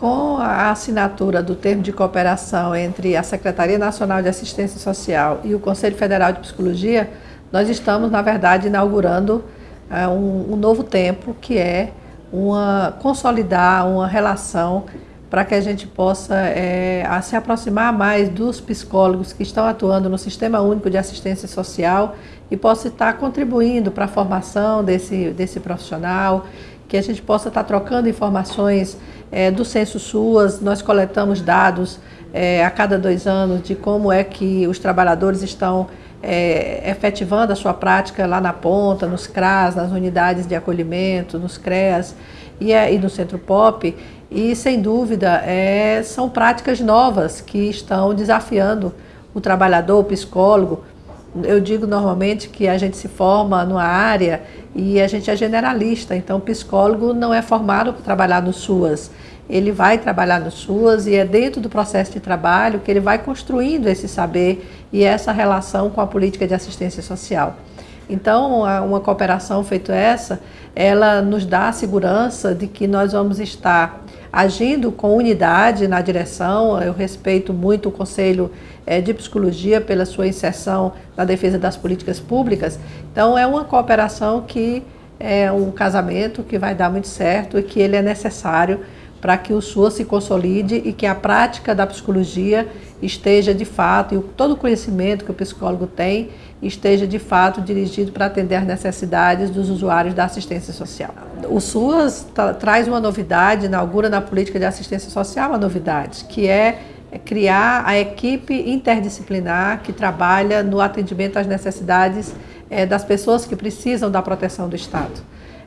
Com a assinatura do termo de cooperação entre a Secretaria Nacional de Assistência Social e o Conselho Federal de Psicologia, nós estamos, na verdade, inaugurando um, um, novo tempo, que é uma, consolidar uma relação para que a gente possa é, se aproximar mais dos psicólogos que estão atuando no Sistema Único de Assistência Social e possa estar contribuindo para a formação desse, desse profissional, que a gente possa estar trocando informações é, do Censo SUAS, nós coletamos dados é, a cada dois anos de como é que os trabalhadores estão é, efetivando a sua prática lá na ponta, nos CRAS, nas unidades de acolhimento, nos CREAS e, é, e no Centro POP, e sem dúvida é, são práticas novas que estão desafiando o trabalhador, o psicólogo. Eu digo normalmente que a gente se forma numa área e a gente é generalista, então o psicólogo não é formado para trabalhar no SUAS. Ele vai trabalhar no SUAS e é dentro do processo de trabalho que ele vai construindo esse saber e essa relação com a política de assistência social. Então, uma cooperação feita essa, ela nos dá a segurança de que nós vamos estar agindo com unidade na direção. Eu respeito muito o Conselho eh, de Psicologia pela sua inserção na defesa das políticas públicas. Então, é uma cooperação que é um casamento que vai dar muito certo e que ele é necessário para que o SUAS se consolide e que a prática da psicologia esteja de fato, e todo o conhecimento que o psicólogo tem, esteja de fato dirigido para atender às necessidades dos usuários da assistência social. O SUAS traz uma novidade, inaugura na política de assistência social uma novidade, que é criar a equipe interdisciplinar que trabalha no atendimento às necessidades é, das pessoas que precisam da proteção do Estado.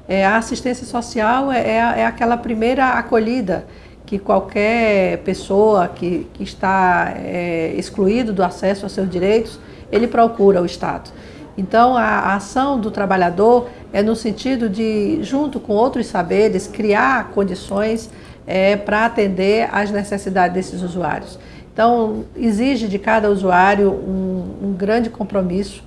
É, a assistência social é, é, é, aquela primeira acolhida que qualquer pessoa que, que está é, excluído do acesso aos seus direitos, ele procura o Estado. Então, a, a ação do trabalhador é no sentido de, junto com outros saberes, criar condições é, para atender às necessidades desses usuários. Então, exige de cada usuário um, um grande compromisso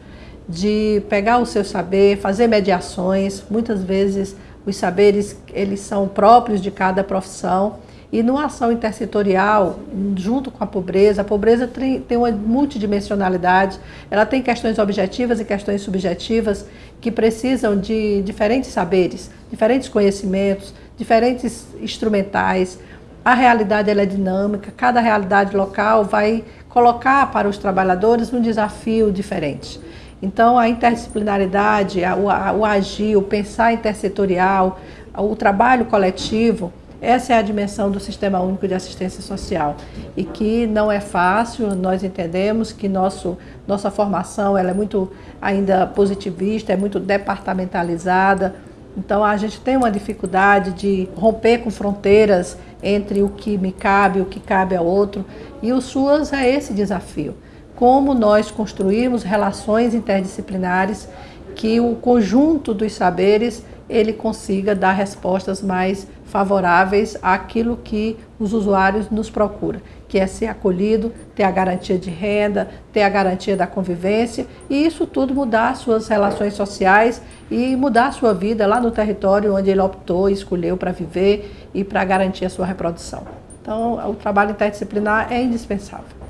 de pegar o seu saber, fazer mediações. Muitas vezes os saberes eles são próprios de cada profissão e numa ação intersetorial, junto com a pobreza, a pobreza tem uma multidimensionalidade, ela tem questões objetivas e questões subjetivas que precisam de diferentes saberes, diferentes conhecimentos, diferentes instrumentais. A realidade ela é dinâmica, cada realidade local vai colocar para os trabalhadores um desafio diferente. Então, a interdisciplinaridade, o, o agir, o pensar intersetorial, o trabalho coletivo, essa é a dimensão do Sistema Único de Assistência Social. E que não é fácil, nós entendemos que nosso, nossa formação ela é muito ainda positivista, é muito departamentalizada, então a gente tem uma dificuldade de romper com fronteiras entre o que me cabe o que cabe ao outro. E o SUAS é esse desafio como nós construímos relações interdisciplinares que o conjunto dos saberes ele consiga dar respostas mais favoráveis àquilo que os usuários nos procuram, que é ser acolhido, ter a garantia de renda, ter a garantia da convivência e isso tudo mudar suas relações sociais e mudar sua vida lá no território onde ele optou e escolheu para viver e para garantir a sua reprodução. Então, o trabalho interdisciplinar é indispensável.